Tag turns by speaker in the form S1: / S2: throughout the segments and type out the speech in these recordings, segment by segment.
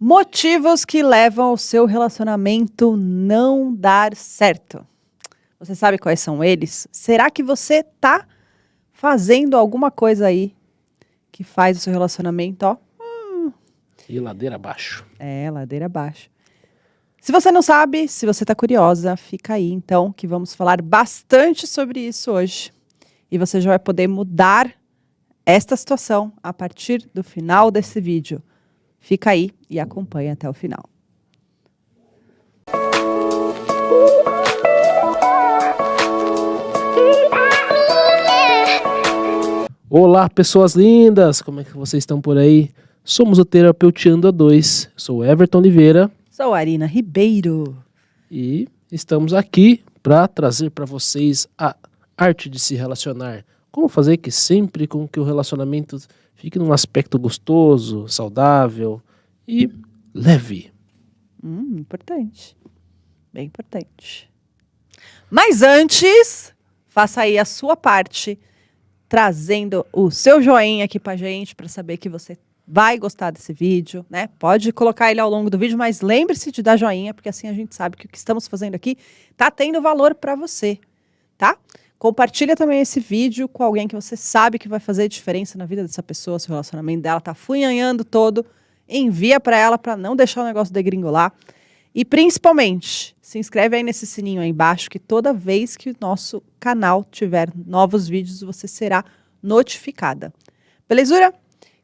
S1: Motivos que levam o seu relacionamento não dar certo. Você sabe quais são eles? Será que você tá fazendo alguma coisa aí que faz o seu relacionamento, ó?
S2: Hum. E ladeira abaixo.
S1: É, ladeira abaixo. Se você não sabe, se você tá curiosa, fica aí então, que vamos falar bastante sobre isso hoje. E você já vai poder mudar esta situação a partir do final desse vídeo. Fica aí e acompanha até o final.
S2: Olá, pessoas lindas! Como é que vocês estão por aí? Somos o Terapeutiando a 2. Sou Everton Oliveira.
S1: Sou Arina Ribeiro.
S2: E estamos aqui para trazer para vocês a arte de se relacionar. Como fazer que sempre com que o relacionamento fique num aspecto gostoso, saudável e leve.
S1: Hum, importante. Bem importante. Mas antes, faça aí a sua parte, trazendo o seu joinha aqui pra gente, para saber que você vai gostar desse vídeo, né? Pode colocar ele ao longo do vídeo, mas lembre-se de dar joinha, porque assim a gente sabe que o que estamos fazendo aqui tá tendo valor para você, tá? Compartilha também esse vídeo com alguém que você sabe que vai fazer diferença na vida dessa pessoa, se o relacionamento dela tá funhanhando todo. Envia para ela para não deixar o negócio degringolar. E principalmente, se inscreve aí nesse sininho aí embaixo, que toda vez que o nosso canal tiver novos vídeos, você será notificada. Belezura?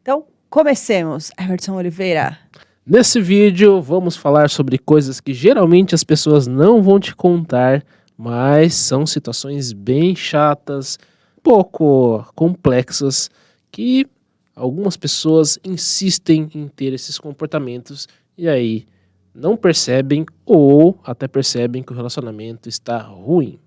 S1: Então, comecemos. Everton Oliveira.
S2: Nesse vídeo, vamos falar sobre coisas que geralmente as pessoas não vão te contar, mas são situações bem chatas, pouco complexas, que algumas pessoas insistem em ter esses comportamentos e aí não percebem ou até percebem que o relacionamento está ruim.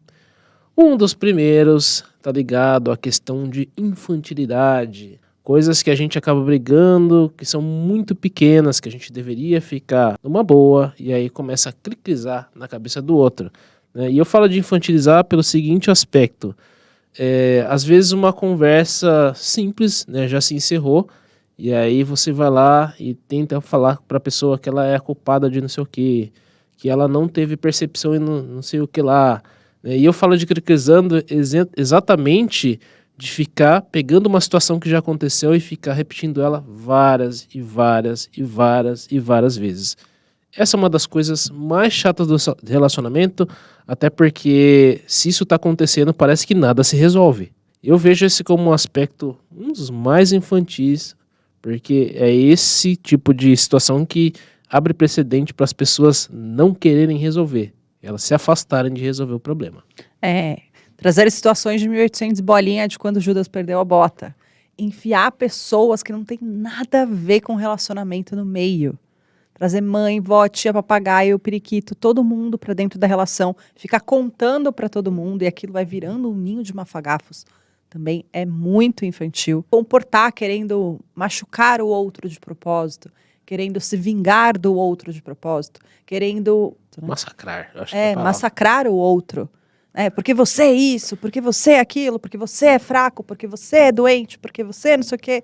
S2: Um dos primeiros está ligado à questão de infantilidade, coisas que a gente acaba brigando, que são muito pequenas, que a gente deveria ficar numa boa, e aí começa a cricrizar na cabeça do outro. Né? E eu falo de infantilizar pelo seguinte aspecto. É, às vezes uma conversa simples né, já se encerrou, e aí você vai lá e tenta falar para a pessoa que ela é culpada de não sei o que, que ela não teve percepção e não, não sei o que lá. Né? E eu falo de cricrizando exatamente de ficar pegando uma situação que já aconteceu e ficar repetindo ela várias e várias e várias e várias vezes. Essa é uma das coisas mais chatas do relacionamento, até porque se isso está acontecendo, parece que nada se resolve. Eu vejo esse como um aspecto um dos mais infantis, porque é esse tipo de situação que abre precedente para as pessoas não quererem resolver, elas se afastarem de resolver o problema.
S1: É, trazer situações de 1800 bolinha de quando Judas perdeu a bota. Enfiar pessoas que não tem nada a ver com relacionamento no meio trazer mãe, vó, tia, papagaio, periquito, todo mundo para dentro da relação, ficar contando para todo mundo e aquilo vai virando um ninho de mafagafos. Também é muito infantil. Comportar querendo machucar o outro de propósito, querendo se vingar do outro de propósito, querendo
S2: né? massacrar.
S1: é, é massacrar o outro. É, porque você é isso, porque você é aquilo, porque você é fraco, porque você é doente, porque você não sei o quê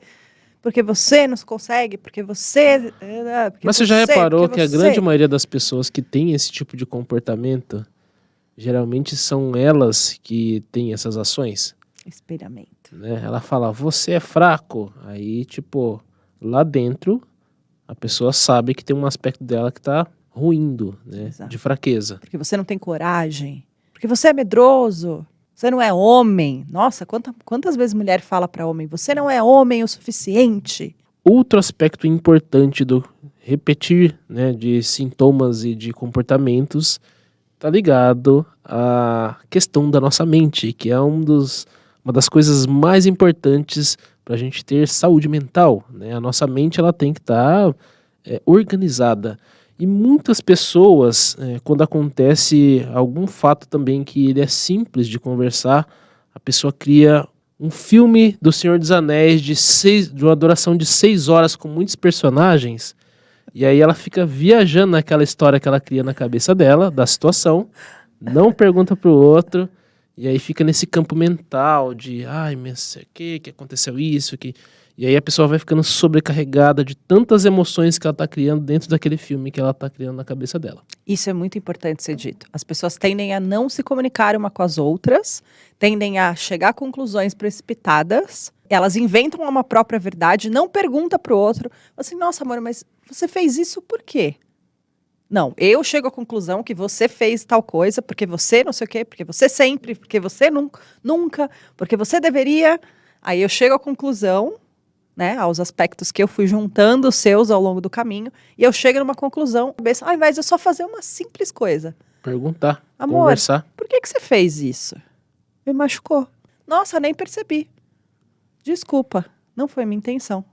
S1: porque você não consegue, porque você.
S2: É, porque Mas você, já reparou que você... a grande maioria das pessoas que tem esse tipo de comportamento, geralmente são elas que têm essas ações?
S1: Espelhamento.
S2: Né? Ela fala, você é fraco. Aí, tipo, lá dentro, a pessoa sabe que tem um aspecto dela que tá ruindo, né? Exato. De fraqueza.
S1: Porque você não tem coragem. Porque você é medroso. Você não é homem. Nossa, quanta, quantas vezes mulher fala para homem, você não é homem o suficiente.
S2: Outro aspecto importante do repetir né, de sintomas e de comportamentos está ligado à questão da nossa mente, que é um dos, uma das coisas mais importantes para a gente ter saúde mental. Né? A nossa mente ela tem que estar tá, é, organizada. E muitas pessoas, é, quando acontece algum fato também que ele é simples de conversar, a pessoa cria um filme do Senhor dos Anéis de, seis, de uma duração de seis horas com muitos personagens. E aí ela fica viajando naquela história que ela cria na cabeça dela, da situação, não pergunta para o outro, e aí fica nesse campo mental de, ai, mas o que, que aconteceu isso, que... E aí a pessoa vai ficando sobrecarregada de tantas emoções que ela está criando dentro daquele filme que ela está criando na cabeça dela.
S1: Isso é muito importante ser dito. As pessoas tendem a não se comunicar uma com as outras, tendem a chegar a conclusões precipitadas, elas inventam uma própria verdade, não pergunta para o outro, assim, nossa, amor, mas você fez isso por quê? Não, eu chego à conclusão que você fez tal coisa, porque você não sei o quê, porque você sempre, porque você nunca, nunca porque você deveria. Aí eu chego à conclusão né, aos aspectos que eu fui juntando os seus ao longo do caminho, e eu chego numa conclusão, ao invés de eu só fazer uma simples coisa.
S2: Perguntar,
S1: Amor,
S2: conversar.
S1: por que, que você fez isso? Me machucou. Nossa, nem percebi. Desculpa, não foi minha intenção.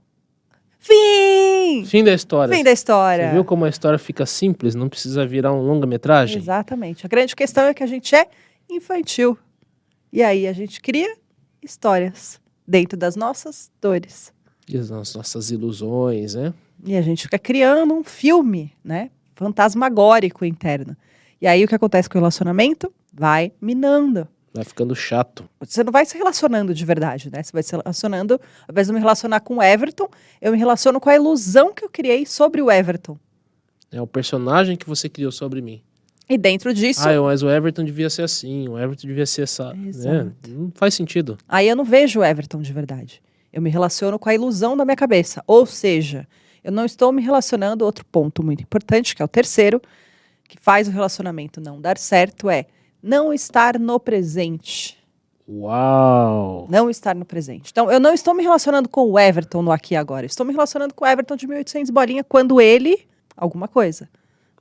S1: Fim!
S2: Fim da história.
S1: Fim da história.
S2: Você viu como a história fica simples, não precisa virar um longa-metragem?
S1: Exatamente. A grande questão é que a gente é infantil. E aí a gente cria histórias dentro das nossas dores.
S2: E as nossas ilusões, né?
S1: E a gente fica criando um filme, né? Fantasmagórico interno. E aí o que acontece com o relacionamento? Vai minando.
S2: Vai ficando chato.
S1: Você não vai se relacionando de verdade, né? Você vai se relacionando, ao invés de me relacionar com o Everton, eu me relaciono com a ilusão que eu criei sobre o Everton.
S2: É o personagem que você criou sobre mim.
S1: E dentro disso.
S2: Ah, mas o Everton devia ser assim, o Everton devia ser essa. Né? Não faz sentido.
S1: Aí eu não vejo o Everton de verdade. Eu me relaciono com a ilusão da minha cabeça. Ou seja, eu não estou me relacionando. Outro ponto muito importante, que é o terceiro, que faz o relacionamento não dar certo, é não estar no presente.
S2: Uau!
S1: Não estar no presente. Então, eu não estou me relacionando com o Everton no aqui e agora. Estou me relacionando com o Everton de 1800 bolinha quando ele alguma coisa,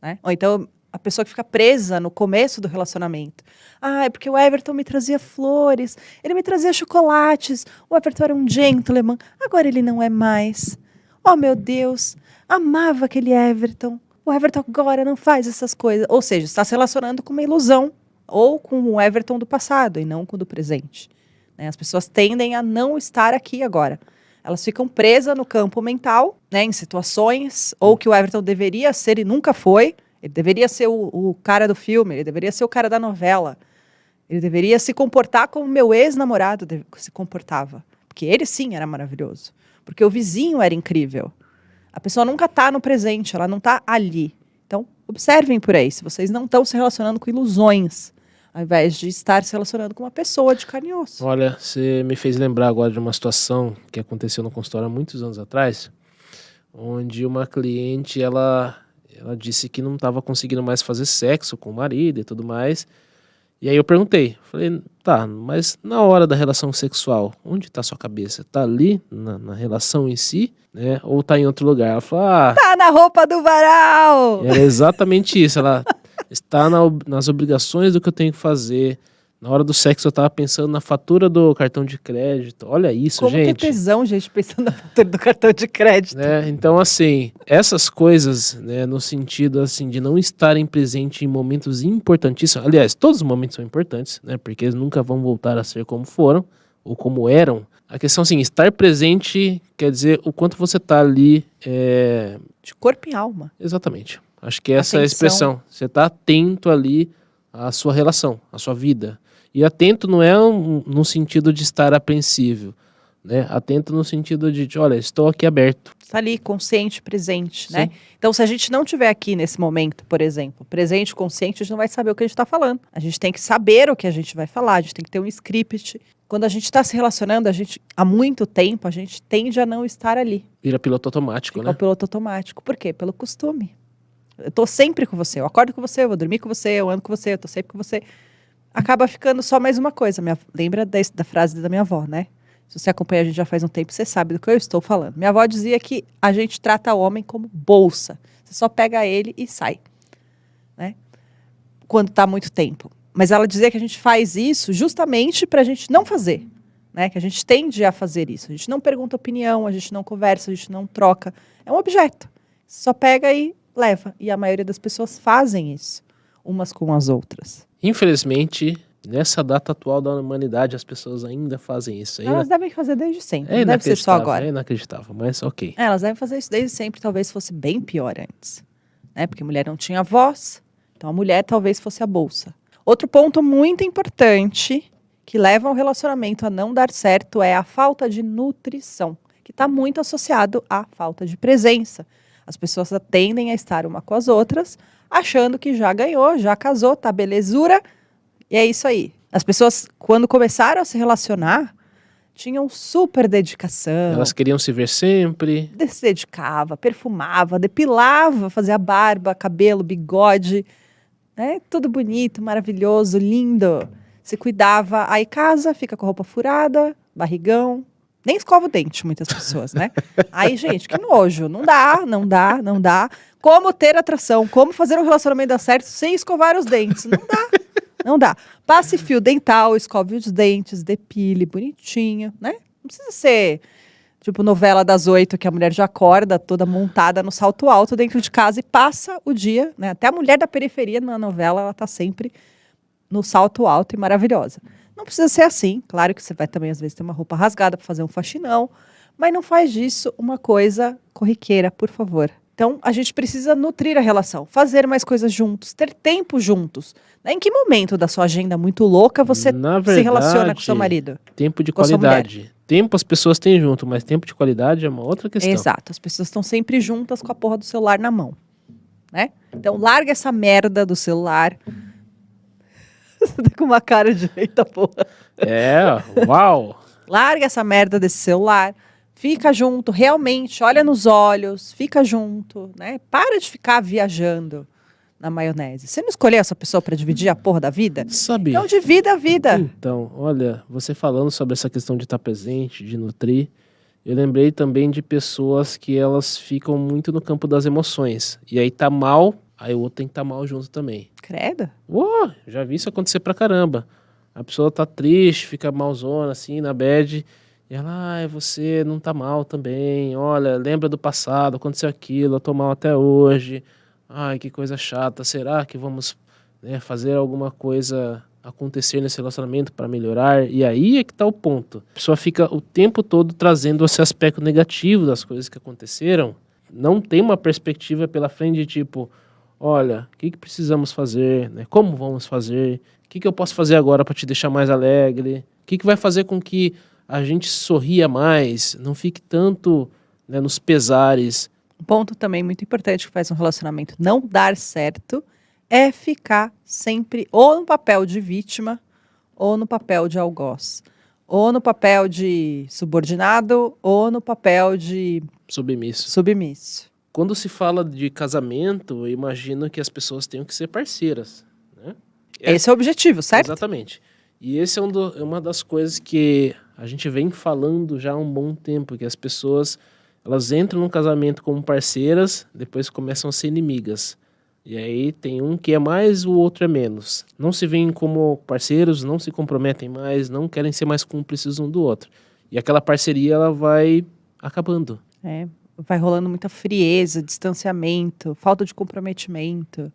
S1: né? Ou então a pessoa que fica presa no começo do relacionamento. Ah, é porque o Everton me trazia flores, ele me trazia chocolates, o Everton era um gentleman, agora ele não é mais. Oh, meu Deus, amava aquele Everton. O Everton agora não faz essas coisas. Ou seja, está se relacionando com uma ilusão ou com o Everton do passado e não com o do presente. Né? As pessoas tendem a não estar aqui agora. Elas ficam presas no campo mental, né, em situações, ou que o Everton deveria ser e nunca foi. Ele deveria ser o, o cara do filme, ele deveria ser o cara da novela. Ele deveria se comportar como meu ex-namorado se comportava. Porque ele sim era maravilhoso. Porque o vizinho era incrível. A pessoa nunca está no presente, ela não está ali. Então, observem por aí, se vocês não estão se relacionando com ilusões, ao invés de estar se relacionando com uma pessoa de carne e osso.
S2: Olha, você me fez lembrar agora de uma situação que aconteceu no consultório há muitos anos atrás, onde uma cliente, ela, ela disse que não estava conseguindo mais fazer sexo com o marido e tudo mais. E aí eu perguntei, falei, tá, mas na hora da relação sexual, onde está sua cabeça? Tá ali, na, na, relação em si, né? Ou tá em outro lugar? Ela falou, ah...
S1: Tá na roupa do varal!
S2: Era exatamente isso, ela está na, nas obrigações do que eu tenho que fazer. Na hora do sexo eu tava pensando na fatura do cartão de crédito. Olha isso,
S1: Como
S2: gente.
S1: Como tesão, gente, pensando na fatura do cartão de crédito.
S2: Né? Então, assim, essas coisas, né, no sentido, assim, de não estarem presentes em momentos importantíssimos. Aliás, todos os momentos são importantes, né? Porque eles nunca vão voltar a ser como foram ou como eram. A questão, assim, estar presente quer dizer o quanto você tá ali... É...
S1: De corpo e alma.
S2: Exatamente. Acho que essa Atenção. é a expressão. Você está atento ali à sua relação, à sua vida. E atento não é um, no sentido de estar apreensivo, né? Atento no sentido de, olha, estou aqui aberto.
S1: Está ali, consciente, presente, né? Sim. né? Então, se a gente não estiver aqui nesse momento, por exemplo, presente, consciente, a gente não vai saber o que a gente está falando. A gente tem que saber o que a gente vai falar, a gente tem que ter um script. Quando a gente está se relacionando, a gente, há muito tempo, a gente tende a não estar ali.
S2: Vira piloto automático,
S1: Fica
S2: né?
S1: piloto automático. Por quê? Pelo costume. Eu tô sempre com você, eu acordo com você, eu vou dormir com você, eu ando com você, eu tô sempre com você. Acaba ficando só mais uma coisa. Minha, lembra da, da frase da minha avó, né? Se você acompanha a gente já faz um tempo, você sabe do que eu estou falando. Minha avó dizia que a gente trata o homem como bolsa. Você só pega ele e sai. Né? Quando está muito tempo. Mas ela dizia que a gente faz isso justamente para a gente não fazer. Né? Que a gente tende a fazer isso. A gente não pergunta opinião, a gente não conversa, a gente não troca. É um objeto. Você só pega e leva. E a maioria das pessoas fazem isso, umas com as outras.
S2: Infelizmente, nessa data atual da humanidade, as pessoas ainda fazem isso.
S1: Elas devem fazer desde sempre,
S2: é
S1: não deve ser só agora.
S2: É inacreditável, mas ok.
S1: É, elas devem fazer isso desde sempre, talvez fosse bem pior antes. Né? Porque a mulher não tinha voz, então a mulher talvez fosse a bolsa. Outro ponto muito importante que leva um relacionamento a não dar certo é a falta de nutrição. O que está muito associado à falta de presença. As pessoas tendem a estar uma com as outras, achando que já ganhou, já casou, tá belezura, e é isso aí. As pessoas, quando começaram a se relacionar, tinham super dedicação.
S2: Elas queriam se ver sempre.
S1: Se dedicava, perfumava, depilava, fazia barba, cabelo, bigode, né? Tudo bonito, maravilhoso, lindo. Se cuidava, aí casa, fica com a roupa furada, barrigão, nem escova o dente, muitas pessoas, né? Aí, gente, que nojo. Não dá, não dá, não dá. Como ter atração, como fazer um relacionamento dar certo sem escovar os dentes. Não dá. Não dá. Passe fio dental, escove os dentes, depile, bonitinho, né? Não precisa ser tipo novela das oito, que a mulher já acorda toda montada no salto alto dentro de casa e passa o dia, né? Até a mulher da periferia na novela, ela tá sempre no salto alto e maravilhosa. Não precisa ser assim. Claro que você vai também, às vezes, ter uma roupa rasgada para fazer um faxinão, mas não faz disso uma coisa corriqueira, por favor. Então, a gente precisa nutrir a relação, fazer mais coisas juntos, ter tempo juntos. Em que momento da sua agenda muito louca você verdade, se relaciona com seu marido?
S2: Tempo de qualidade. Tempo as pessoas têm junto, mas tempo de qualidade é uma outra questão.
S1: Exato, as pessoas estão sempre juntas com a porra do celular na mão. Né? Então, larga essa merda do celular Você tá com uma cara de eita porra.
S2: É, uau.
S1: Larga essa merda desse celular. Fica junto, realmente, olha nos olhos, fica junto, né? Para de ficar viajando na maionese. Você não escolheu essa pessoa para dividir a porra da vida?
S2: Sabe.
S1: Então divida a vida.
S2: Então, olha, você falando sobre essa questão de estar presente, de nutrir, eu lembrei também de pessoas que elas ficam muito no campo das emoções. E aí tá mal, aí o outro tem que estar tá mal junto também.
S1: Credo.
S2: Já vi isso acontecer pra caramba. A pessoa tá triste, fica malzona, assim, na bed. E ela, ah, você não tá mal também. Olha, lembra do passado, aconteceu aquilo, eu tô mal até hoje. Ai, que coisa chata. Será que vamos né, fazer alguma coisa acontecer nesse relacionamento para melhorar? E aí é que tá o ponto. A pessoa fica o tempo todo trazendo esse aspecto negativo das coisas que aconteceram. Não tem uma perspectiva pela frente de tipo, olha, o que, que precisamos fazer, né? como vamos fazer, o que, que eu posso fazer agora para te deixar mais alegre, o que, que vai fazer com que a gente sorria mais, não fique tanto né, nos pesares.
S1: Um ponto também muito importante que faz um relacionamento não dar certo é ficar sempre ou no papel de vítima ou no papel de algoz. Ou no papel de subordinado ou no papel de
S2: submisso.
S1: submisso.
S2: Quando se fala de casamento, eu imagino que as pessoas tenham que ser parceiras. Né?
S1: Esse é o objetivo, certo?
S2: Exatamente. E esse é, um do, é uma das coisas que a gente vem falando já há um bom tempo, que as pessoas elas entram no casamento como parceiras, depois começam a ser inimigas. E aí tem um que é mais, o outro é menos. Não se veem como parceiros, não se comprometem mais, não querem ser mais cúmplices um do outro. E aquela parceria ela vai acabando.
S1: É, vai rolando muita frieza, distanciamento, falta de comprometimento.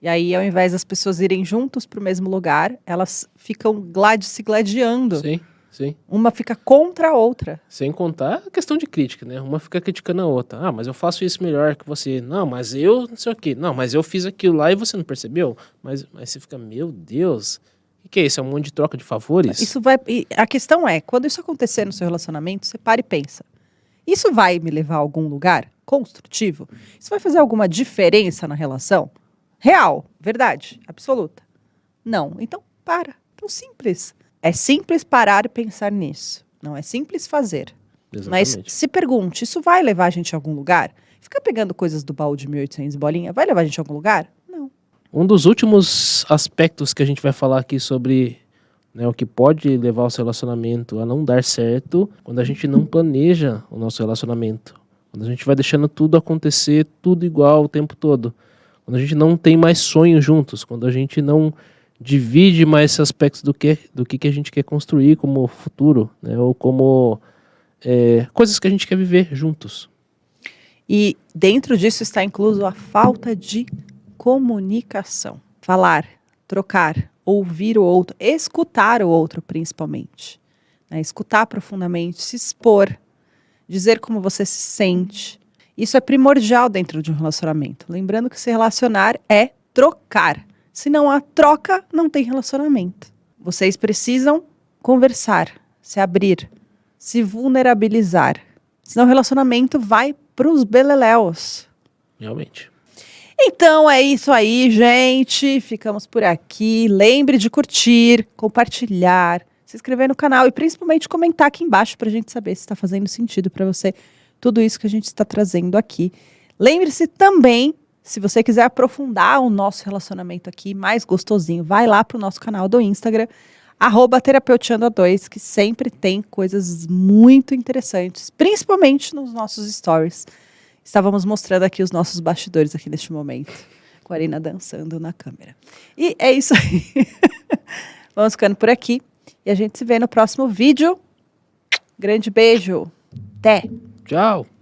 S1: E aí, ao invés das pessoas irem juntos para o mesmo lugar, elas ficam glad se gladiando.
S2: Sim, sim.
S1: Uma fica contra a outra.
S2: Sem contar a questão de crítica, né? Uma fica criticando a outra. Ah, mas eu faço isso melhor que você. Não, mas eu não sei o quê. Não, mas eu fiz aquilo lá e você não percebeu. Mas, mas você fica, meu Deus. O que é isso? É um monte de troca de favores?
S1: Isso vai. A questão é, quando isso acontecer no seu relacionamento, você para e pensa. Isso vai me levar a algum lugar construtivo? Isso vai fazer alguma diferença na relação? Real, verdade, absoluta. Não. Então, para. Então, simples. É simples parar e pensar nisso. Não é simples fazer.
S2: Exatamente.
S1: Mas se pergunte, isso vai levar a gente a algum lugar? Ficar pegando coisas do baú de 1800 bolinha, vai levar a gente a algum lugar? Não.
S2: Um dos últimos aspectos que a gente vai falar aqui sobre né, o que pode levar o relacionamento a não dar certo quando a gente não planeja o nosso relacionamento. Quando a gente vai deixando tudo acontecer, tudo igual o tempo todo. Quando a gente não tem mais sonhos juntos, quando a gente não divide mais aspectos do que, do que, que a gente quer construir como futuro, né, ou como é, coisas que a gente quer viver juntos.
S1: E dentro disso está incluso a falta de comunicação. Falar, trocar, ouvir o outro, escutar o outro principalmente. Né? Escutar profundamente, se expor, dizer como você se sente. Isso é primordial dentro de um relacionamento. Lembrando que se relacionar é trocar. Se não há troca, não tem relacionamento. Vocês precisam conversar, se abrir, se vulnerabilizar. Senão o relacionamento vai pros beleléus.
S2: Realmente.
S1: Então é isso aí, gente. Ficamos por aqui. Lembre de curtir, compartilhar, se inscrever no canal e principalmente comentar aqui embaixo para a gente saber se está fazendo sentido para você tudo isso que a gente está trazendo aqui. Lembre-se também, se você quiser aprofundar o nosso relacionamento aqui mais gostosinho, vai lá para o nosso canal do Instagram, arroba terapeuteando2, que sempre tem coisas muito interessantes, principalmente nos nossos stories. Estávamos mostrando aqui os nossos bastidores aqui neste momento, com a Arina dançando na câmera. E é isso aí. Vamos ficando por aqui e a gente se vê no próximo vídeo. Grande beijo. Até!
S2: Tchau!